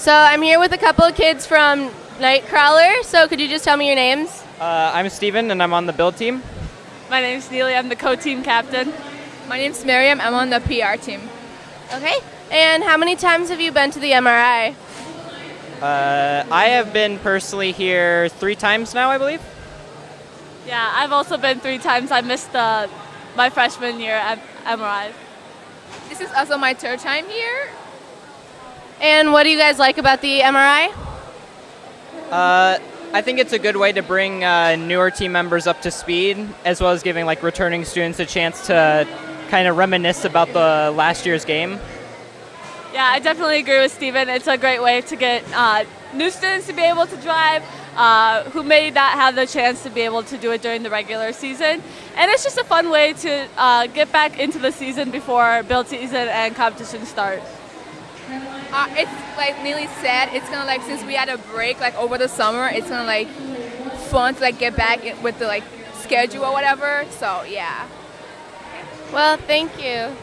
So I'm here with a couple of kids from Nightcrawler. So could you just tell me your names? Uh, I'm Steven and I'm on the build team. My name's Neely. I'm the co-team captain. My name's Miriam. I'm on the PR team. Okay. And how many times have you been to the MRI? Uh, I have been personally here three times now, I believe. Yeah, I've also been three times. I missed the, my freshman year at MRI. This is also my third time here. And what do you guys like about the MRI? Uh, I think it's a good way to bring uh, newer team members up to speed, as well as giving like returning students a chance to kind of reminisce about the last year's game. Yeah, I definitely agree with Steven. It's a great way to get uh, new students to be able to drive uh, who may not have the chance to be able to do it during the regular season. And it's just a fun way to uh, get back into the season before build season and competition start. Uh, it's like Neely said, it's gonna like since we had a break like over the summer, it's gonna like fun to like get back with the like schedule or whatever. So yeah. Well, thank you.